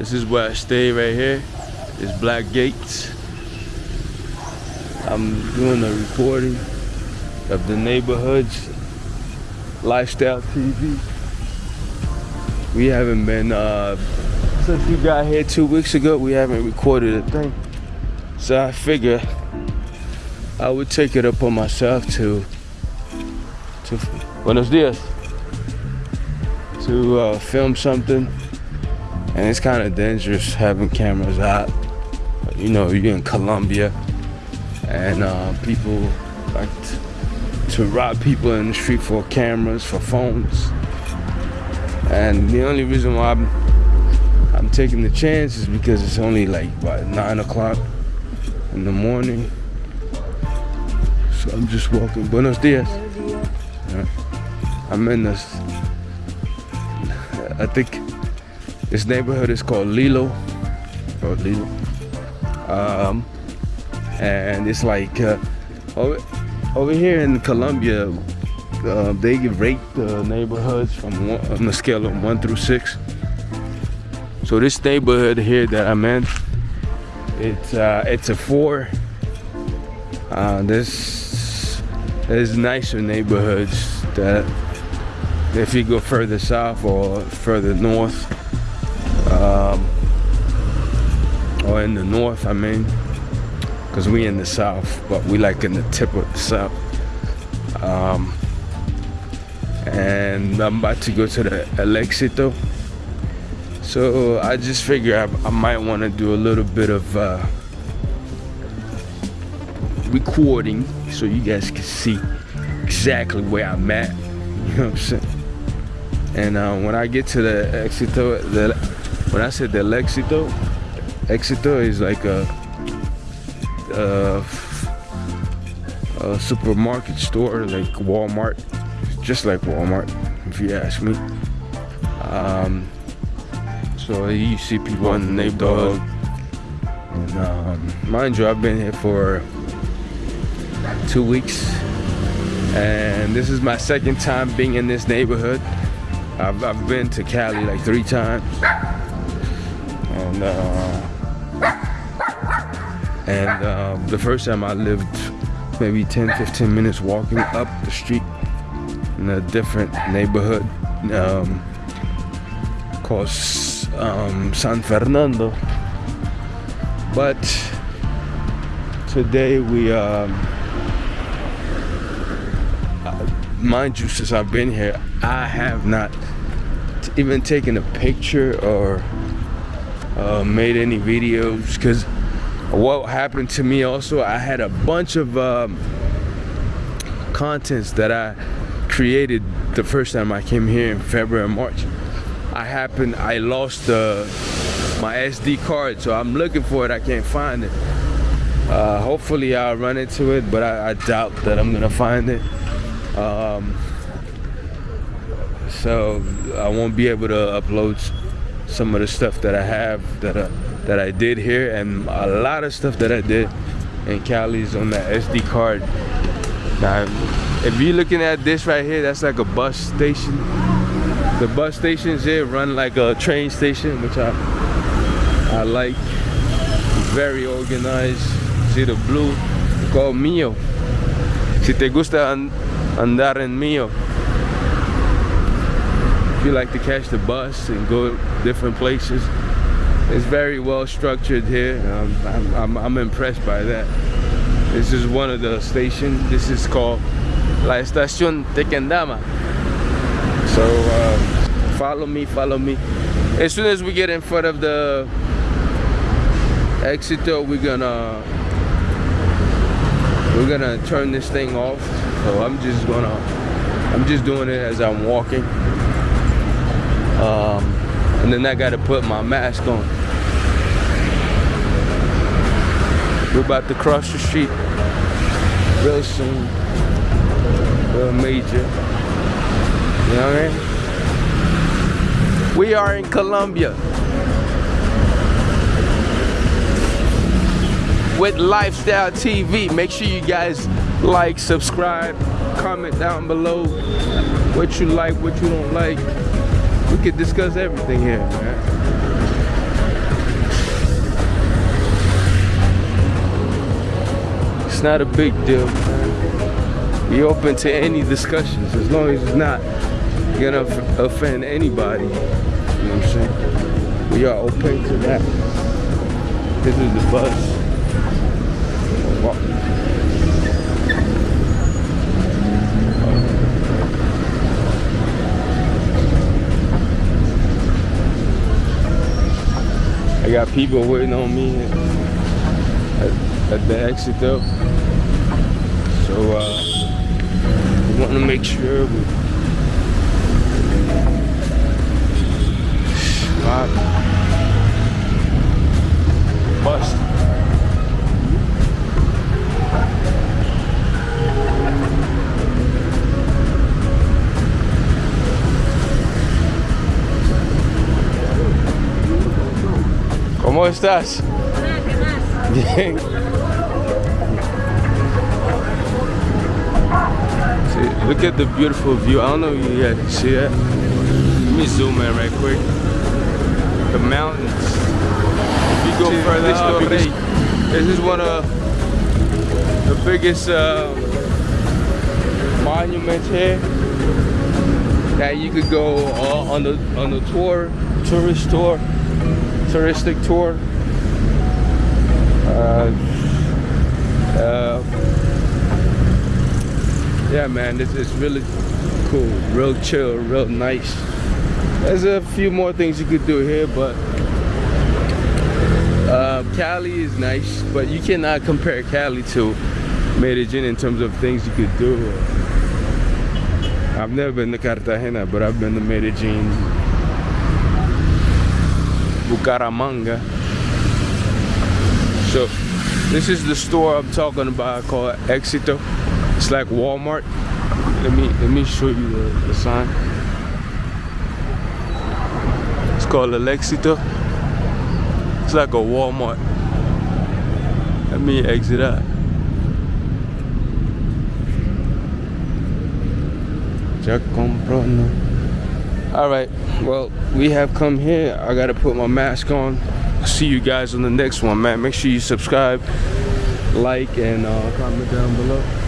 This is where I stay right here. It's Black Gates. I'm doing a recording of the neighborhoods lifestyle TV. We haven't been uh, since we got here two weeks ago. We haven't recorded a thing, so I figure I would take it upon myself to to Buenos dias to uh, film something, and it's kind of dangerous having cameras out. You know, you're in Colombia, and uh, people like to, rob people in the street for cameras, for phones. And the only reason why I'm, I'm taking the chance is because it's only like about nine o'clock in the morning. So I'm just walking. Buenos dias. Yeah. I'm in this. I think this neighborhood is called Lilo. Or Lilo. Um, and it's like uh, over, over here in Colombia, uh, they rate the neighborhoods from one, on a scale of one through six. So this neighborhood here that I'm in, it's uh, it's a four. Uh, this is nicer neighborhoods that if you go further south or further north, um, or in the north, I mean, because we in the south, but we like in the tip of the south. Um, and I'm about to go to the El Éxito. So I just figure I, I might want to do a little bit of uh, recording so you guys can see exactly where I'm at. You know what I'm saying? And uh, when I get to the Éxito, the, when I said the Éxito, Éxito is like a, a, a supermarket store like Walmart just like Walmart, if you ask me. Um, so you see people in the neighborhood. And, um, mind you, I've been here for two weeks, and this is my second time being in this neighborhood. I've, I've been to Cali like three times, and uh, and uh, the first time I lived maybe 10, 15 minutes walking up the street in a different neighborhood um, called um, San Fernando. But today we, um, uh, mind you, since I've been here, I have not even taken a picture or uh, made any videos because what happened to me also, I had a bunch of um, contents that I created the first time I came here in February and March. I happened, I lost uh, my SD card, so I'm looking for it, I can't find it. Uh, hopefully I'll run into it, but I, I, doubt that I'm gonna find it. Um, so I won't be able to upload some of the stuff that I have that, uh, that I did here and a lot of stuff that I did in Cali's on that SD card. Now, if you're looking at this right here, that's like a bus station. The bus stations here run like a train station, which I I like. Very organized. See the blue? Called Mio. Si te gusta andar en Mio. If you like to catch the bus and go different places, it's very well structured here. Um, I'm, I'm, I'm impressed by that. This is one of the stations. This is called La Estación Tequendama. So uh, follow me, follow me. As soon as we get in front of the Éxito, we're gonna we're gonna turn this thing off. So I'm just gonna I'm just doing it as I'm walking. Um, and then I gotta put my mask on. We're about to cross the street real soon real major. You know what I mean? We are in Colombia. With Lifestyle TV. Make sure you guys like, subscribe, comment down below what you like, what you don't like. We could discuss everything here, man. It's not a big deal, man. Be open to any discussions as long as it's not gonna offend anybody. You know what I'm saying? We are open to that. This is the bus. I got people waiting on me at, at the exit though. So uh, we want to make sure we bust. ¿Cómo estás? Bien. See, look at the beautiful view. I don't know if you guys see that. Let me zoom in right quick. The mountains. If you go see, further this, up, this, this is one of the biggest uh, monuments here that you could go uh, on the on the tour, tourist tour touristic tour. Uh, uh, yeah, man, this is really cool, real chill, real nice. There's a few more things you could do here, but uh, Cali is nice, but you cannot compare Cali to Medellin in terms of things you could do. I've never been to Cartagena, but I've been to Medellin, Bucaramanga. So this is the store I'm talking about called Exito. It's like Walmart. Let me let me show you the, the sign. It's called El Exito. It's like a Walmart. Let me exit out. Ya compró no. All right. Well we have come here. I gotta put my mask on. See you guys on the next one man. Make sure you subscribe like and uh, comment down below